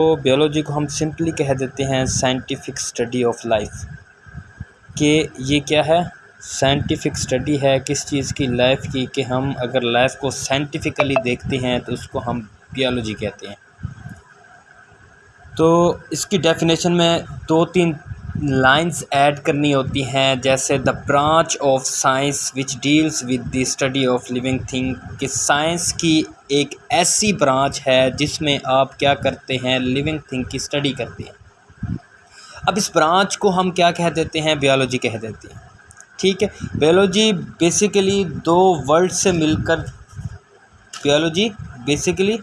تو بیولوجی کو ہم سمپلی کہہ دیتے ہیں سائنٹیفک اسٹڈی آف لائف کہ یہ کیا ہے؟ سائنٹیفک اسٹڈی ہے کس چیز کی لائف کی کہ ہم اگر لائف کو سائنٹیفکلی دیکھتے ہیں تو اس کو ہم بیولوجی کہتے ہیں۔ تو اس کی ڈیفینیشن میں دو تین لائنس ایڈ کرنی ہوتی ہیں، جیسے the branch of science which deals with the study of living thing کہ سائنس کی ایک ایسی برانچ ہے جس میں آپ کیا کرتے ہیں لیونگ تھنگ کی اسٹڈی کرتے ہیں۔ اب اس برانچ کو ہم کیا کہہ دیتے ہیں؟ بیولوجی کہہ دیتے ہیں۔ ٹھیک ہے بیولوجی بیسیکلی دو ورڈ سے مل کر بیولوجی بیسیکلی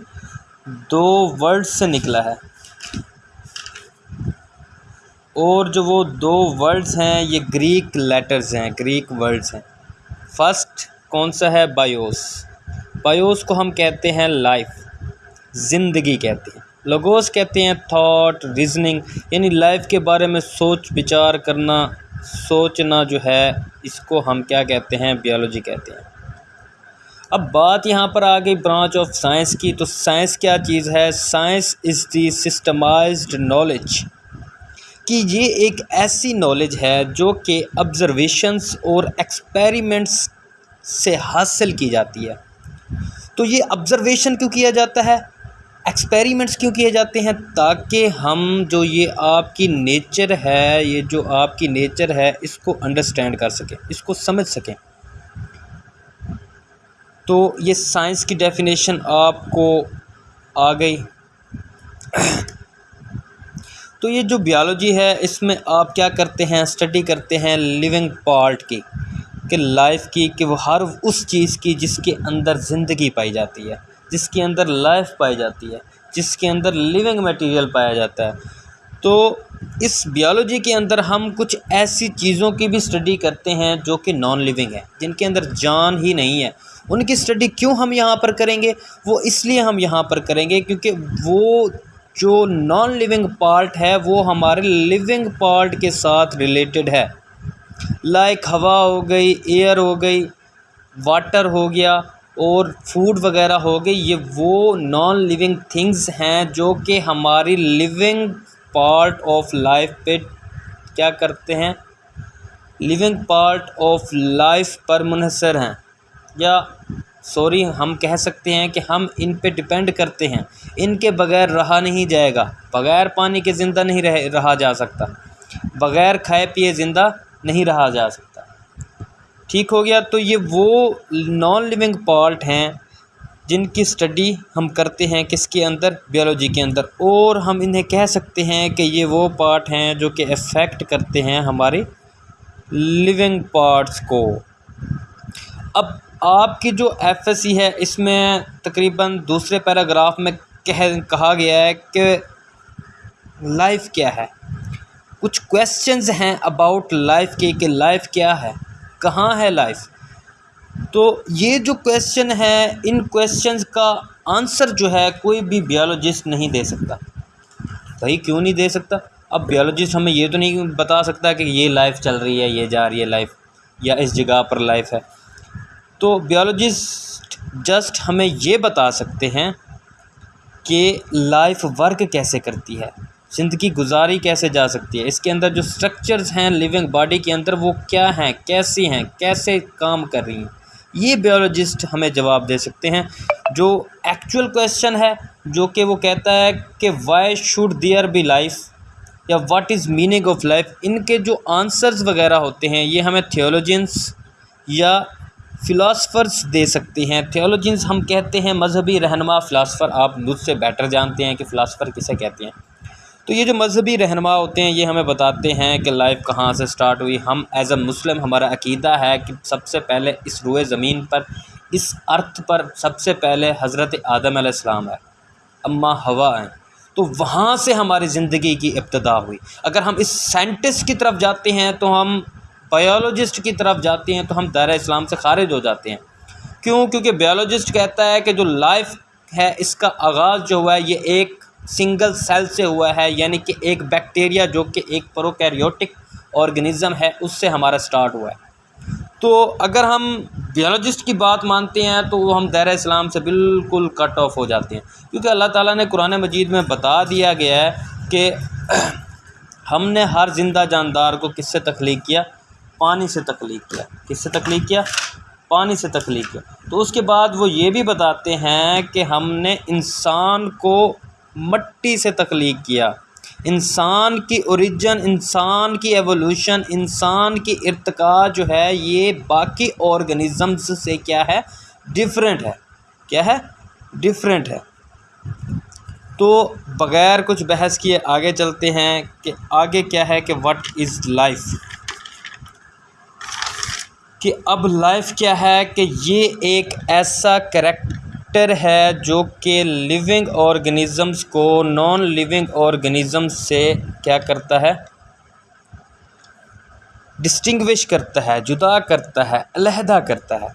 دو ورڈ سے نکلا ہے۔ اور جو وہ دو ورڈز ہیں، یہ گریک لیٹرز ہیں گریک ورڈز ہیں۔ فسٹ کون سا ہے؟ بایوس بایوس کو ہم کہتے ہیں لائف زندگی کہتے ہیں۔ لگوس کہتے ہیں تھاٹ ریزننگ یعنی لائف کے بارے میں سوچ، بچار کرنا، سوچنا جو ہے، اس کو ہم کیا کہتے ہیں؟ بیولوجی کہتے ہیں۔ اب بات یہاں پر آ گئی برانچ آف سائنس کی۔ تو سائنس کیا چیز ہے؟ سائنس از دی سسٹمائزڈ نالج کہ یہ ایک ایسی نالج ہے جو کہ آبزرویشنس اور ایکسپیریمنٹس سے حاصل کی جاتی ہے۔ تو یہ آبزرویشن کیوں کیا جاتا ہے؟ ایکسپیریمنٹس کیوں کیے جاتے ہیں؟ تاکہ ہم جو یہ آپ کی نیچر ہے، یہ جو آپ کی نیچر ہے، اس کو انڈرسٹینڈ کر سکیں، اس کو سمجھ سکیں۔ تو یہ سائنس کی ڈیفینیشن آپ کو آ گئی۔ تو یہ جو بیالوجی ہے، اس میں آپ کیا کرتے ہیں اسٹڈی کرتے ہیں لیونگ پارٹ کی، کہ لائف کی، کہ وہ ہر اس چیز کی جس کے اندر زندگی پائی جاتی ہے، جس کے اندر لائف پائی جاتی ہے، جس کے اندر لیونگ میٹیریل پایا جاتا ہے۔ تو اس بیالوجی کے اندر ہم کچھ ایسی چیزوں کی بھی اسٹڈی کرتے ہیں جو کہ نان لیونگ ہیں، جن کے اندر جان ہی نہیں ہے۔ ان کی اسٹڈی کیوں ہم یہاں پر کریں گے؟ وہ اس لیے ہم یہاں پر کریں گے کیونکہ وہ جو نان لیونگ پارٹ ہے، وہ ہمارے لیونگ پارٹ کے ساتھ ریلیٹڈ ہے۔ لائک ہوا ہو گئی ایئر ہو گئی واٹر ہو گیا اور فوڈ وغیرہ ہو گئی، یہ وہ نان لیونگ تھنگز ہیں جو کہ ہماری لیونگ پارٹ آف لائف پہ کیا کرتے ہیں۔ لیونگ پارٹ آف لائف پر منحصر ہیں۔ یا سوری، ہم کہہ سکتے ہیں کہ ہم ان پہ ڈپینڈ کرتے ہیں۔ ان کے بغیر رہا نہیں جائے گا۔ بغیر پانی کے زندہ نہیں رہ، رہا جا سکتا۔ بغیر کھائے پیے زندہ نہیں رہا جا سکتا۔ ٹھیک ہو گیا؟ تو یہ وہ نان لیونگ پارٹ ہیں جن کی اسٹڈی ہم کرتے ہیں کس کے اندر؟ بیولوجی کے اندر۔ اور ہم انہیں کہہ سکتے ہیں کہ یہ وہ پارٹ ہیں جو کہ افیکٹ کرتے ہیں ہمارے لیونگ پارٹس کو۔ اب آپ کی جو ایف ایس سی ہے، اس میں تقریباً دوسرے پیراگراف میں کہا گیا ہے کہ لائف کیا ہے۔ کچھ کویسچنز ہیں اباؤٹ لائف کے کہ لائف کیا ہے، کہاں ہے لائف تو یہ جو کویسچن ہے، ان کویسچنز کا آنسر جو ہے، کوئی بھی بیولوجسٹ نہیں دے سکتا۔ بھائی، کیوں نہیں دے سکتا؟ اب بیولوجسٹ ہمیں یہ تو نہیں بتا سکتا کہ یہ لائف چل رہی ہے، یہ جا رہی ہے لائف یا اس جگہ پر لائف ہے۔ تو بیولوجسٹ جسٹ ہمیں یہ بتا سکتے ہیں کہ لائف ورک کیسے کرتی ہے، زندگی گزاری کیسے جا سکتی ہے، اس کے اندر جو اسٹرکچرز ہیں لیونگ باڈی کے اندر وہ کیا ہیں، کیسی ہیں، کیسے کام کر رہی ہیں، یہ بیولوجسٹ ہمیں جواب دے سکتے ہیں۔ جو ایکچوئل کویشچن ہے، جو کہ وہ کہتا ہے کہ why should there be life یا what is meaning of life ان کے جو آنسرز وغیرہ ہوتے ہیں، یہ ہمیں تھیولوجنس یا فلاسفرس دے سکتے ہیں۔ تھیولوجنس ہم کہتے ہیں، مذہبی رہنما فلاسفر آپ مجھ سے بیٹر جانتے ہیں کہ فلاسفر کسے کہتے ہیں۔ تو یہ جو مذہبی رہنما ہوتے ہیں، یہ ہمیں بتاتے ہیں کہ لائف کہاں سے سٹارٹ ہوئی۔ ہم ایز اے مسلم ہمارا عقیدہ ہے کہ سب سے پہلے اس روئے زمین پر، اس ارتھ پر سب سے پہلے حضرت آدم علیہ السلام ہے۔ اماں ہوا ہیں۔ تو وہاں سے ہماری زندگی کی ابتدا ہوئی۔ اگر ہم اس سائنٹسٹ کی طرف جاتے ہیں تو ہم بایولوجسٹ کی طرف جاتے ہیں تو ہم دائرۂ اسلام سے خارج ہو جاتے ہیں۔ کیوں؟ کیونکہ بیولوجسٹ کہتا ہے کہ جو لائف ہے، اس کا آغاز جو ہوا ہے، یہ ایک سنگل سیل سے ہوا ہے یعنی کہ ایک بیکٹیریا جو کہ ایک پروکیریوٹک آرگنیزم ہے، اس سے ہمارا سٹارٹ ہوا ہے۔ تو اگر ہم بیالوجسٹ کی بات مانتے ہیں، تو وہ ہم دائرہ اسلام سے بالکل کٹ آف ہو جاتے ہیں۔ کیونکہ اللہ تعالیٰ نے قرآن مجید میں بتا دیا گیا ہے کہ ہم نے ہر زندہ جاندار کو کس سے تخلیق کیا؟ پانی سے تخلیق کیا۔ کس سے تخلیق کیا؟ پانی سے تخلیق کیا۔ تو اس کے بعد وہ یہ بھی بتاتے ہیں کہ ہم نے انسان کو مٹی سے تخلیق کیا۔ انسان کی اوریجن انسان کی ایوولوشن انسان کی ارتقاء جو ہے، یہ باقی آرگنیزمز سے کیا ہے؟ ڈفرینٹ ہے۔ کیا ہے؟ ڈفرینٹ ہے۔ تو بغیر کچھ بحث کیے آگے چلتے ہیں کہ آگے کیا ہے کہ وٹ از لائف کہ اب لائف کیا ہے کہ یہ ایک ایسا کریکٹ ہے جو کہ لیونگ آرگنیزمس کو نان لیونگ آرگنیزمس سے کیا کرتا ہے؟ ڈسٹنگوش کرتا ہے، جدا کرتا ہے، علیحدہ کرتا ہے۔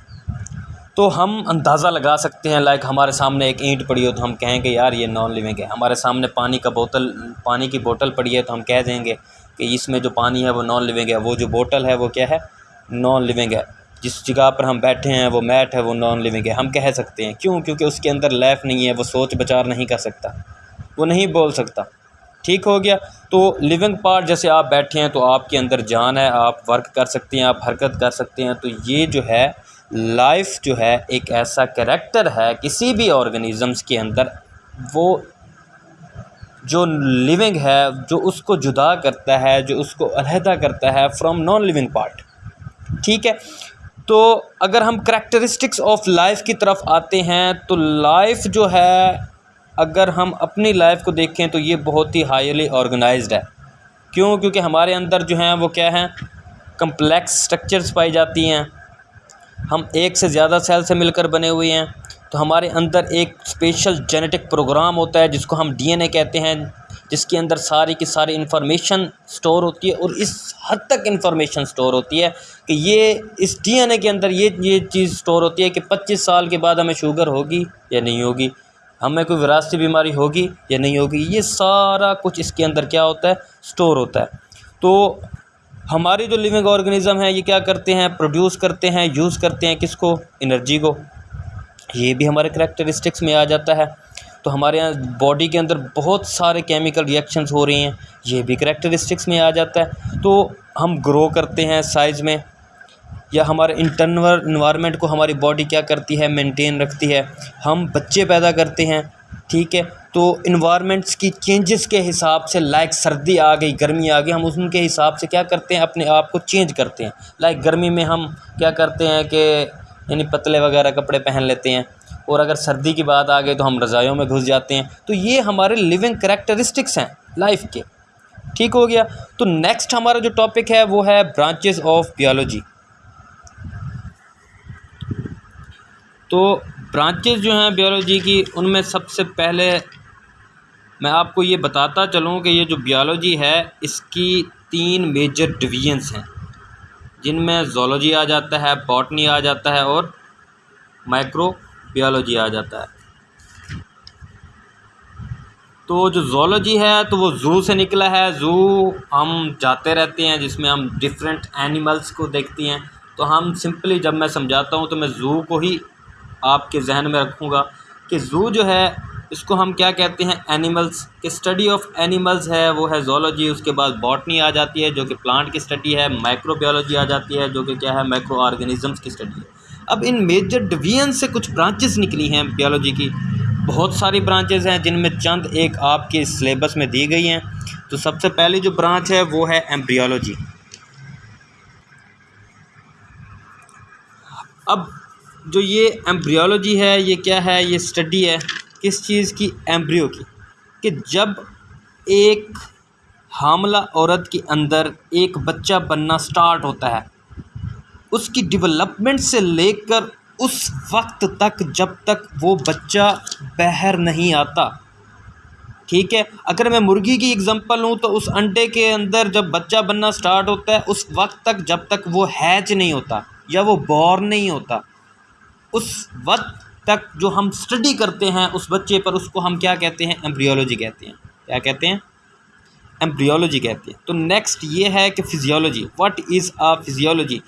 تو ہم اندازہ لگا سکتے ہیں لائک ہمارے سامنے ایک اینٹ پڑی ہو تو ہم کہیں کہ یار، یہ نان لیونگ ہے۔ ہمارے سامنے پانی کا بوتل، پانی کی بوٹل پڑی ہے تو ہم کہہ دیں گے کہ اس میں جو پانی ہے وہ نان لیونگ ہے، وہ جو بوٹل ہے وہ کیا ہے؟ نان لیونگ ہے۔ جس جگہ پر ہم بیٹھے ہیں، وہ میٹ ہے، وہ نان لیونگ ہے۔ ہم کہہ سکتے ہیں۔ کیوں؟ کیونکہ اس کے اندر لیف نہیں ہے، وہ سوچ بچار نہیں کر سکتا۔ وہ نہیں بول سکتا۔ ٹھیک ہو گیا۔ تو لیونگ پارٹ جیسے آپ بیٹھے ہیں تو آپ کے اندر جان ہے، آپ ورک کر سکتے ہیں، آپ حرکت کر سکتے ہیں۔ تو یہ جو ہے لائف جو ہے، ایک ایسا کریکٹر ہے کسی بھی آرگنیزمس کے اندر۔ وہ جو لیونگ ہے، جو اس کو جدا کرتا ہے، جو اس کو علیحدہ کرتا ہے فرام نان لیونگ پارٹ ٹھیک ہے؟ تو اگر ہم کریکٹرسٹکس آف لائف کی طرف آتے ہیں، تو لائف جو ہے، اگر ہم اپنی لائف کو دیکھیں تو یہ بہت ہی ہائیلی آرگنائزڈ ہے۔ کیوں؟ کیونکہ ہمارے اندر جو ہیں، وہ کیا ہیں؟ کمپلیکس اسٹرکچرس پائی جاتی ہیں۔ ہم ایک سے زیادہ سیل سے مل کر بنے ہوئے ہیں۔ تو ہمارے اندر ایک اسپیشل جینیٹک پروگرام ہوتا ہے، جس کو ہم ڈی این اے کہتے ہیں۔ جس کے اندر ساری کی ساری انفارمیشن اسٹور ہوتی ہے اور اس حد تک انفارمیشن اسٹور ہوتی ہے کہ یہ اس ڈی این اے کے اندر یہ یہ چیز اسٹور ہوتی ہے کہ پچیس سال کے بعد ہمیں شوگر ہوگی یا نہیں ہوگی، ہمیں کوئی وراثتی بیماری ہوگی یا نہیں ہوگی، یہ سارا کچھ اس کے اندر کیا ہوتا ہے؟ اسٹور ہوتا ہے۔ تو ہماری جو لیونگ آرگنیزم ہے، یہ کیا کرتے ہیں؟ پروڈیوس کرتے ہیں یوز کرتے ہیں کس کو؟ انرجی کو۔ یہ بھی ہمارے کریکٹرسٹکس میں آ جاتا ہے۔ تو ہمارے یہاں باڈی کے اندر بہت سارے کیمیکل ریئیکشنز ہو رہی ہیں۔ یہ بھی کریکٹرسٹکس میں آ جاتا ہے۔ تو ہم گرو کرتے ہیں سائز میں۔ یا ہمارے انٹرنل انوائرمنٹ کو ہماری باڈی کیا کرتی ہے؟ مینٹین رکھتی ہے۔ ہم بچے پیدا کرتے ہیں، ٹھیک ہے؟ تو انوائرمنٹس کی چینجز کے حساب سے لائک سردی آ گئی، گرمی آ گئی، ہم ان کے حساب سے کیا کرتے ہیں؟ اپنے آپ کو چینج کرتے ہیں۔ لائک گرمی میں ہم کیا کرتے ہیں کہ یعنی پتلے وغیرہ کپڑے پہن لیتے ہیں۔ اور اگر سردی کی بات آ گئی تو ہم رضائیوں میں گھس جاتے ہیں۔ تو یہ ہمارے لیونگ کریکٹرسٹکس ہیں لائف کے۔ ٹھیک ہو گیا۔ تو نیکسٹ ہمارا جو ٹاپک ہے وہ ہے برانچز آف بیالوجی تو برانچز جو ہیں بیالوجی کی، ان میں سب سے پہلے میں آپ کو یہ بتاتا چلوں کہ یہ جو بیالوجی ہے، اس کی تین میجر ڈویژنس ہیں۔ جن میں زولوجی آ جاتا ہے باٹنی آ جاتا ہے اور مائکرو بیالوجی آ جاتا ہے۔ تو جو زولوجی ہے تو وہ زو سے نکلا ہے۔ زو ہم جاتے رہتے ہیں جس میں ہم ڈفرینٹ اینیملس کو دیکھتے ہیں۔ تو ہم سمپلی جب میں سمجھاتا ہوں تو میں زو کو ہی آپ کے ذہن میں رکھوں گا کہ زو جو ہے، اس کو ہم کیا کہتے ہیں؟ اینیملس کہ اسٹڈی آف اینیملز ہے۔ وہ ہے زولوجی اس کے بعد باٹنی آ جاتی ہے، جو کہ پلانٹ کی اسٹڈی ہے۔ مائکرو بیالوجی آ جاتی ہے، جو کہ کیا ہے؟ مائکرو آرگنیزمس کی اسٹڈی ہے۔ اب ان میجر ڈویژن سے کچھ برانچز نکلی ہیں بیالوجی کی۔ بہت ساری برانچز ہیں جن میں چند ایک آپ کے سلیبس میں دی گئی ہیں۔ تو سب سے پہلی جو برانچ ہے وہ ہے ایمبریولوجی اب جو یہ ایمبریولوجی ہے یہ کیا ہے؟ یہ اسٹڈی ہے کس چیز کی؟ ایمبریو کی۔ کہ جب ایک حاملہ عورت کے اندر ایک بچہ بننا سٹارٹ ہوتا ہے اس کی ڈیولپمنٹ سے لے کر اس وقت تک جب تک وہ بچہ باہر نہیں آتا۔ ٹھیک ہے؟ اگر میں مرغی کی اگزامپل ہوں تو اس انڈے کے اندر جب بچہ بننا سٹارٹ ہوتا ہے، اس وقت تک جب تک وہ ہیچ نہیں ہوتا یا وہ بور نہیں ہوتا۔ اس وقت تک جو ہم اسٹڈی کرتے ہیں اس بچے پر، اس کو ہم کیا کہتے ہیں؟ ایمبریولوجی کہتے ہیں۔ کیا کہتے ہیں؟ ایمبریولوجی کہتے ہیں۔ تو نیکسٹ یہ ہے کہ physiology what is a physiology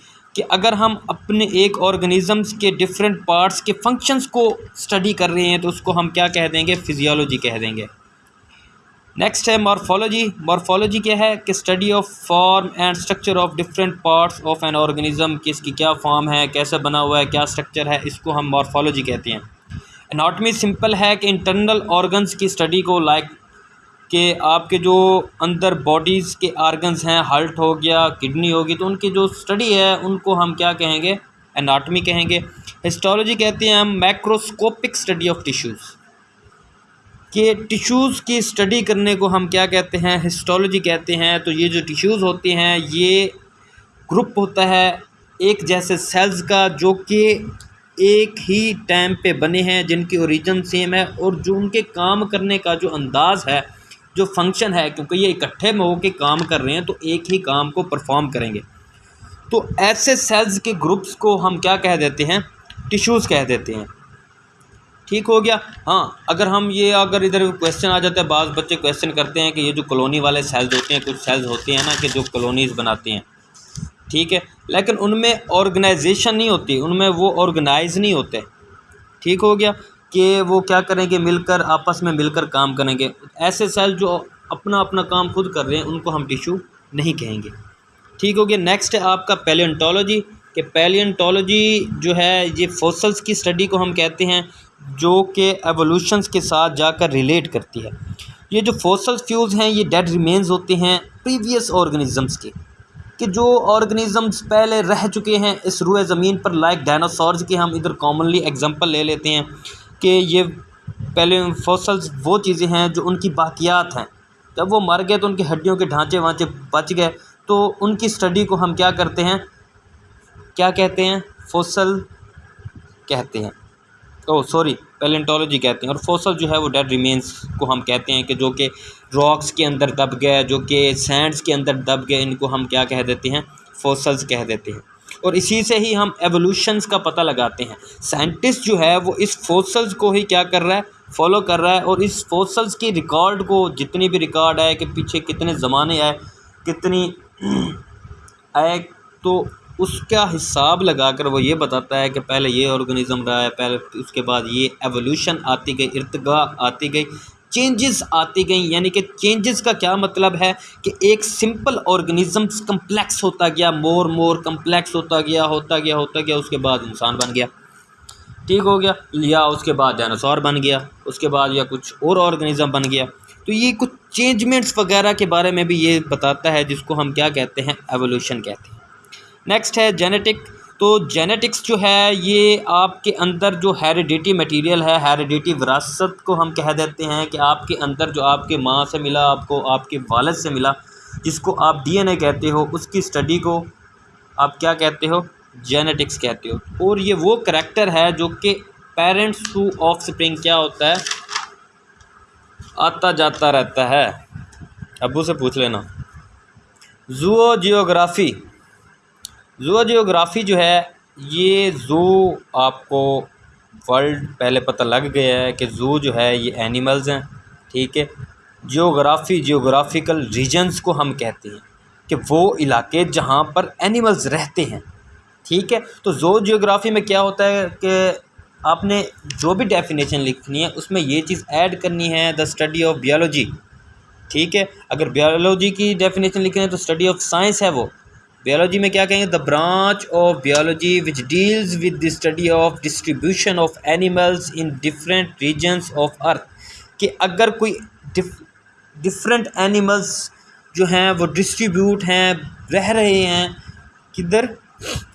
کہ اگر ہم اپنے ایک آرگنیزمس کے ڈفرینٹ پارٹس کے فنکشنس کو اسٹڈی کر رہے ہیں تو اس کو ہم کیا کہہ دیں گے؟ فزیولوجی کہہ دیں گے۔ نیکسٹ ہے مارفولوجی مارفولوجی کیا ہے؟ کہ study of form and structure of different parts of an organism کہ اس کی کیا فارم ہے، کیسے بنا ہوا ہے، کیا اسٹرکچر ہے، اس کو ہم مارفولوجی کہتے ہیں۔ اناٹمی سمپل ہے کہ انٹرنل آرگنس کی اسٹڈی کو لائک کہ آپ کے جو اندر باڈیز کے آرگنز ہیں ہارٹ ہو گیا کڈنی ہوگی تو ان کی جو اسٹڈی ہے، ان کو ہم کیا کہیں گے؟ اناٹمی کہیں گے۔ ہسٹولوجی کہتے ہیں ہم میکروسکوپک اسٹڈی آف ٹیشوز کہ ٹیشوز کی اسٹڈی کرنے کو ہم کیا کہتے ہیں؟ ہسٹولوجی کہتے ہیں۔ تو یہ جو ٹیشوز ہوتے ہیں، یہ گروپ ہوتا ہے ایک جیسے سیلز کا، جو کہ ایک ہی ٹائم پہ بنے ہیں، جن کی اوریجن سیم ہے اور جو ان کے کام کرنے کا جو انداز ہے جو فنکشن ہے، کیونکہ یہ اکٹھے میں ہو کے کام کر رہے ہیں، تو ایک ہی کام کو پرفارم کریں گے۔ تو ایسے سیلز کے گروپس کو ہم کیا کہہ دیتے ہیں؟ ٹیشوز کہہ دیتے ہیں۔ ٹھیک ہو گیا؟ ہاں اگر ہم یہ، اگر ادھر کویشچن آ جاتا ہے، بعض بچے کویشچن کرتے ہیں کہ یہ جو کالونی والے سیلز ہوتے ہیں، کچھ سیلز ہوتے ہیں نا کہ جو کالونیز بناتے ہیں۔ ٹھیک ہے؟ لیکن ان میں آرگنائزیشن نہیں ہوتی، ان میں وہ آرگنائز نہیں ہوتے۔ ٹھیک ہو گیا؟ کہ وہ کیا کریں گے، مل کر آپس میں مل کر کام کریں گے۔ ایسے سیل جو اپنا اپنا کام خود کر رہے ہیں، ان کو ہم ٹیشو نہیں کہیں گے۔ ٹھیک ہو گیا۔ نیکسٹ ہے آپ کا پیلینٹولوجی کہ پیلینٹولوجی جو ہے، یہ فوسلس کی اسٹڈی کو ہم کہتے ہیں، جو کہ ایوولوشنس کے ساتھ جا کر ریلیٹ کرتی ہے۔ یہ جو فوسل فیوز ہیں، یہ ڈیڈ ریمینز ہوتے ہیں پریویس آرگنیزمس کے۔ کہ جو آرگنیزمس پہلے رہ چکے ہیں، اس روئے زمین پر لائک ڈائناسورز کے ہم ادھر کامنلی ایگزامپل لے لیتے ہیں۔ کہ یہ پہلے فوسلز وہ چیزیں ہیں جو ان کی باقیات ہیں۔ جب وہ مر گئے تو ان کی ہڈیوں کے ڈھانچے وانچے بچ گئے۔ تو ان کی اسٹڈی کو ہم کیا کرتے ہیں؟ کیا کہتے ہیں؟ فوسل کہتے ہیں۔ او، سوری پیلنٹولوجی کہتے ہیں۔ اور فوسل جو ہے وہ ڈیڈ ریمینس کو ہم کہتے ہیں کہ جو کہ راکس کے اندر دب گئے، جو کہ سینڈس کے اندر دب گئے، ان کو ہم کیا کہہ دیتے ہیں؟ فوسلز کہہ دیتے ہیں۔ اور اسی سے ہی ہم ایوولوشنس کا پتہ لگاتے ہیں۔ سائنٹسٹ جو ہے وہ اس فوسلز کو ہی کیا کر رہا ہے؟ فالو کر رہا ہے اور اس فوسلز کی ریکارڈ کو جتنی بھی ریکارڈ آئے کہ پیچھے کتنے زمانے آئے، کتنی آئے، تو اس کا حساب لگا کر وہ یہ بتاتا ہے کہ پہلے یہ آرگنیزم رہا ہے، پہلے اس کے بعد یہ ایولیوشن آتی گئی ارتقا آتی گئی۔ چینجز آتی گئیں یعنی کہ چینجز کا کیا مطلب ہے کہ ایک سمپل آرگنیزمس کمپلیکس ہوتا گیا مور مور کمپلیکس ہوتا گیا ہوتا گیا ہوتا گیا، اس کے بعد انسان بن گیا۔ ٹھیک ہو گیا، یا اس کے بعد ڈائناسور بن گیا، اس کے بعد یا کچھ اور آرگنیزم بن گیا۔ تو یہ کچھ چینجمنٹس وغیرہ کے بارے میں بھی یہ بتاتا ہے، جس کو ہم کیا کہتے ہیں ایولیوشن کہتے ہیں۔ نیکسٹ ہے جینیٹک تو جینیٹکس جو ہے یہ آپ کے اندر جو ہیریڈیٹی مٹیریل ہے ہیریڈیٹی وراثت کو ہم کہہ دیتے ہیں کہ آپ کے اندر جو آپ کے ماں سے ملا، آپ کو آپ کے والد سے ملا، جس کو آپ ڈی این اے کہتے ہو، اس کی اسٹڈی کو آپ کیا کہتے ہو؟ جینیٹکس کہتے ہو۔ اور یہ وہ کریکٹر ہے جو کہ پیرنٹس ٹو آف سپرنگ کیا ہوتا ہے؟ آتا جاتا رہتا ہے۔ ابو سے پوچھ لینا۔ زو جیوگرافی زو جیوگرافی جو ہے، یہ زو آپ کو ورلڈ پہلے پتہ لگ گیا ہے کہ زو جو ہے، یہ اینیملز ہیں، ٹھیک ہے؟ جیوگرافی جیوگرافیکل ریجنس کو ہم کہتے ہیں کہ وہ علاقے جہاں پر اینیملز رہتے ہیں، ٹھیک ہے؟ تو زو جیوگرافی میں کیا ہوتا ہے کہ آپ نے جو بھی ڈیفینیشن لکھنی ہے، اس میں یہ چیز ایڈ کرنی ہے دا اسٹڈی آف بیالوجی ٹھیک ہے؟ اگر بیالوجی کی ڈیفینیشن لکھنی ہے تو اسٹڈی آف سائنس ہے وہ۔ بیالوجی میں کیا کہیں گے؟ The branch of biology which deals with the study of distribution of animals in different regions of earth کہ اگر کوئی ڈفرینٹ اینیملس جو ہیں وہ ڈسٹریبیوٹ ہیں، رہ رہے ہیں، کدھر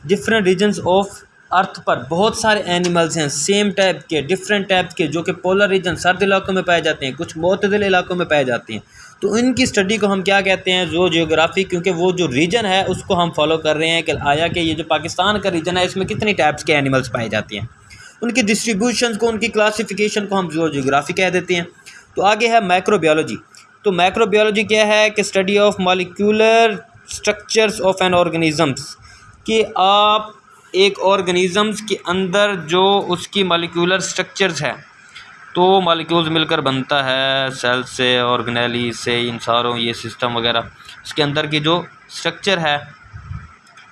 ڈفرینٹ ریجنس آف ارتھ پر بہت سارے اینیملز ہیں سیم ٹائپ کے ڈفرینٹ ٹائپ کے، جو کہ پولر ریجن سرد علاقوں میں پائے جاتے ہیں، کچھ معتدل علاقوں میں پائے جاتے ہیں۔ تو ان کی اسٹڈی کو ہم کیا کہتے ہیں؟ زو جیوگرافی کیونکہ وہ جو ریجن ہے، اس کو ہم فالو کر رہے ہیں کہ آیا کہ یہ جو پاکستان کا ریجن ہے، اس میں کتنی ٹائپس کے اینیملس پائے جاتے ہیں۔ ان کی ڈسٹریبیوشن کو، ان کی کلاسیفیکیشن کو ہم زو جیوگرافی کہہ دیتے ہیں۔ تو آگے ہے مائکرو بیولوجی تو مائکرو بیولوجی کیا ہے؟ کہ study of molecular structures of an organisms کہ آپ ایک آرگنیزمس کے اندر جو اس کی مالیکولر اسٹرکچرز ہے تو مالیکولز مل کر بنتا ہے سیل سے آرگنیلی سے، ان ساروں، یہ سسٹم وغیرہ۔ اس کے اندر کی جو اسٹرکچر ہے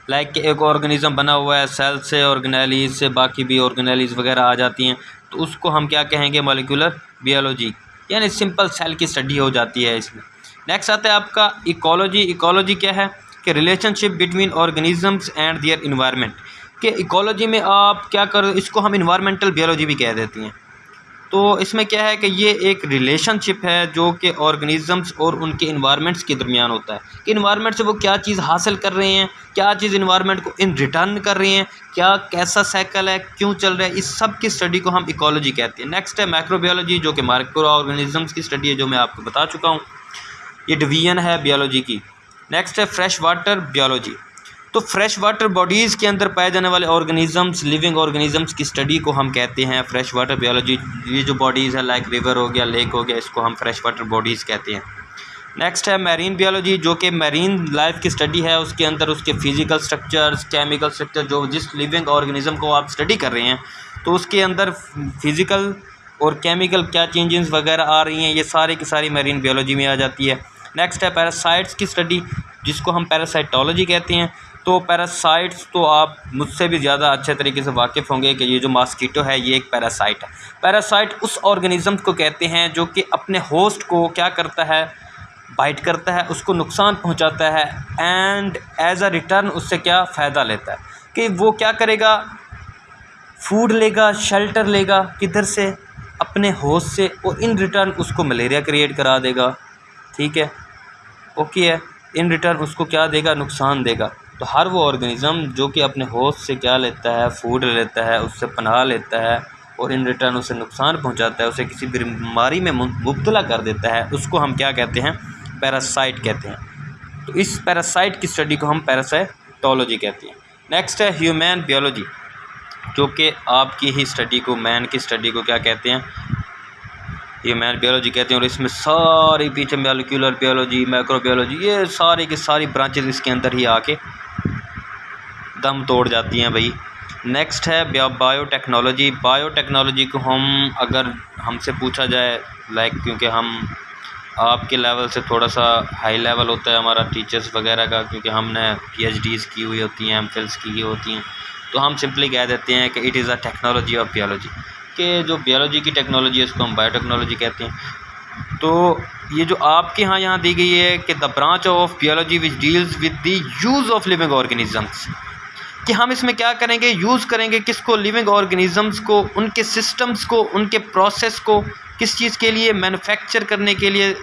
لائک کہ ایک آرگنیزم بنا ہوا ہے سیل سے آرگنیلیز سے، باقی بھی آرگنیلیز وغیرہ آ جاتی ہیں۔ تو اس کو ہم کیا کہیں گے؟ مالیکولر بیولوجی یعنی سمپل سیل کی اسٹڈی ہو جاتی ہے اس میں۔ نیکسٹ آتا ہے آپ کا ایکولوجی ایکولوجی کیا ہے؟ کہ relationship between organisms and their environment کہ ایکولوجی میں آپ کیا کرو اس کو ہم انوائرمنٹل بیولوجی بھی کہہ دیتی ہیں۔ تو اس میں کیا ہے کہ یہ ایک ریلیشن شپ ہے جو کہ آرگنیزمس اور ان کے انوائرمنٹس کے درمیان ہوتا ہے۔ کہ انوائرمنٹ سے وہ کیا چیز حاصل کر رہے ہیں، کیا چیز انوائرمنٹ کو ان ریٹرن کر رہے ہیں، کیا کیسا سائیکل ہے، کیوں چل رہا ہے، اس سب کی اسٹڈی کو ہم ایکولوجی کہتے ہیں۔ نیکسٹ ہے مائکرو بیولوجی جو کہ مائکرو آرگنیزمس کی اسٹڈی ہے جو میں آپ کو بتا چکا ہوں۔ یہ ڈویژن ہے بیولوجی کی۔ نیکسٹ ہے فریش واٹر بیولوجی تو فریش واٹر باڈیز کے اندر پائے جانے والے آرگنیزمس لیونگ آرگنیزمس کی اسٹڈی کو ہم کہتے ہیں. فریش واٹر بیولوجی یہ جو باڈیز ہے لائک ریور ہو گیا لیک ہو گیا، اس کو ہم فریش واٹر باڈیز کہتے ہیں. نیکسٹ ہے میرین بیولوجی جو کہ میرین لائف کی اسٹڈی ہے. اس کے اندر اس کے فزیکل اسٹرکچرس کیمیکل اسٹرکچر جو جس لیونگ آرگنیزم کو آپ اسٹڈی کر رہے ہیں، تو اس کے اندر فزیکل اور کیمیکل کیا چینجز وغیرہ آ رہی ہیں، یہ سارے کی ساری میرین بیولوجی میں آ جاتی ہے. نیکسٹ ہے پیراسائٹس کی اسٹڈی جس کو ہم پیراسائٹولوجی کہتے ہیں. تو پیراسائٹس تو آپ مجھ سے بھی زیادہ اچھے طریقے سے واقف ہوں گے کہ یہ جو ماسکیٹو ہے، یہ ایک پیراسائٹ ہے۔ پیراسائٹ اس آرگنیزم کو کہتے ہیں جو کہ اپنے ہوسٹ کو کیا کرتا ہے بائٹ کرتا ہے، اس کو نقصان پہنچاتا ہے اینڈ ایز اے ریٹرن اس سے کیا فائدہ لیتا ہے۔ کہ وہ کیا کرے گا؟ فوڈ لے گا شیلٹر لے گا، کدھر سے؟ اپنے ہوسٹ سے اور ان ریٹرن اس کو ملیریا کریٹ کرا دے گا۔ ٹھیک ہے؟ اوکے ہے۔ ان ریٹرن اس کو کیا دے گا؟ نقصان دے گا۔ تو ہر وہ آرگنیزم جو کہ اپنے ہوسٹ سے کیا لیتا ہے فوڈ لیتا ہے، اس سے پناہ لیتا ہے اور ان ریٹرن اسے نقصان پہنچاتا ہے، اسے کسی بیماری میں مبتلا کر دیتا ہے، اس کو ہم کیا کہتے ہیں؟ پیراسائٹ کہتے ہیں۔ تو اس پیراسائٹ کی اسٹڈی کو ہم پیراسائٹولوجی کہتے ہیں۔ نیکسٹ ہے ہیومین بیولوجی جو کہ آپ کی ہی اسٹڈی کو مین کی اسٹڈی کو کیا کہتے ہیں؟ یہ مین بیولوجی کہتے ہیں۔ اور اس میں ساری پیچھے میلیکولر بیولوجی مائکرو بیولوجی یہ ساری کی ساری برانچز اس کے اندر ہی آ کے دم توڑ جاتی ہیں بھائی۔ نیکسٹ ہے بایو ٹیکنالوجی بایو ٹیکنالوجی کو ہم اگر ہم سے پوچھا جائے لائک کیونکہ ہم آپ کے لیول سے تھوڑا سا ہائی لیول ہوتا ہے ہمارا ٹیچرس وغیرہ کا، کیونکہ ہم نے پی ایچ ڈیز کی ہوئی ہوتی ہیں ایم فلس کی ہوئی ہوتی ہیں۔ تو ہم سمپلی کہہ دیتے ہیں کہ it is a technology of biology کہ جو بیولوجی کی ٹیکنالوجی ہے، اس کو ہم بایو ٹیکنالوجی کہتے ہیں۔ تو یہ جو آپ کے یہاں یہاں دی گئی ہے کہ the branch of biology which deals with the use of living organisms کہ ہم اس میں کیا کریں گے؟ یوز کریں گے کس کو؟ لیونگ آرگنیزمس کو، ان کے سسٹمس کو، ان کے پروسیس کو، کس چیز کے لیے؟ مینوفیکچر کرنے کے لیے۔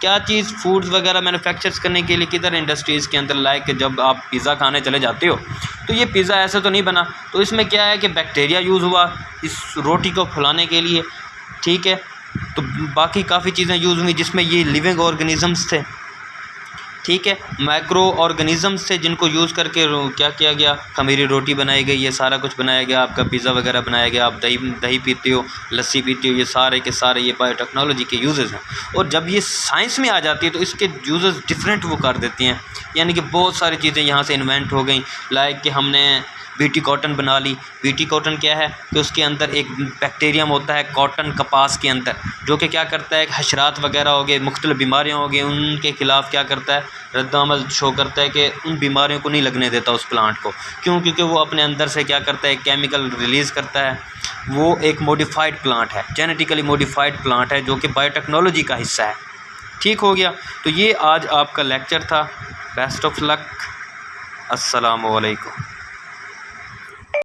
کیا چیز فوڈز وغیرہ مینوفیکچرس کرنے کے لیے؟ کدھر انڈسٹریز کے اندر لائک جب آپ پیزا کھانے چلے جاتے ہو۔ تو یہ پیزا ایسے تو نہیں بنا۔ تو اس میں کیا ہے کہ بیکٹیریا یوز ہوا اس روٹی کو پھلانے کے لیے۔ ٹھیک ہے؟ تو باقی کافی چیزیں یوز ہوئیں جس میں یہ لیونگ آرگنیزمس تھے۔ ٹھیک ہے مائکرو آرگنیزم سے جن کو یوز کر کے کیا کیا گیا؟ خمیری روٹی بنائی گئی، یہ سارا کچھ بنایا گیا، آپ کا پیزا وغیرہ بنایا گیا، آپ دہی دہی پیتے ہو، لسی پیتے ہو، یہ سارے کے سارے یہ بایو ٹیکنالوجی کے یوزز ہیں۔ اور جب یہ سائنس میں آ جاتی ہے تو اس کے یوزز ڈفرینٹ وہ کر دیتی ہیں۔ یعنی کہ بہت ساری چیزیں یہاں سے انوینٹ ہو گئیں۔ لائک کہ ہم نے بیٹی کاٹن بنا لی۔ بیٹی کاٹن کیا ہے کہ اس کے اندر ایک بیکٹیریم ہوتا ہے کاٹن کپاس کے اندر، جو کہ کیا کرتا ہے کہ حشرات وغیرہ ہو گئے، مختلف بیماریاں ہو گئی ان کے خلاف کیا کرتا ہے، رد عمل شو کرتا ہے کہ ان بیماریوں کو نہیں لگنے دیتا اس پلانٹ کو۔ کیوں؟ کیونکہ وہ اپنے اندر سے کیا کرتا ہے کیمیکل ریلیز کرتا ہے۔ وہ ایک موڈیفائڈ پلانٹ ہے جینیٹیکلی موڈیفائڈ پلانٹ ہے، جو کہ بایو ٹیکنالوجی کا حصہ ہے۔ ٹھیک ہو گیا۔ تو یہ آج آپ کا لیکچر تھا۔ بیسٹ آف لک السلام علیکم۔